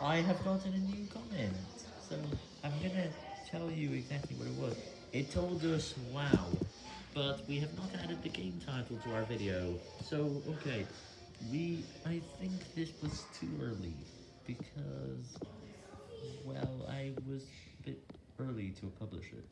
I have gotten a new comment, so I'm gonna tell you exactly what it was. It told us wow, but we have not added the game title to our video. So, okay, we, I think this was too early, because, well, I was a bit early to publish it.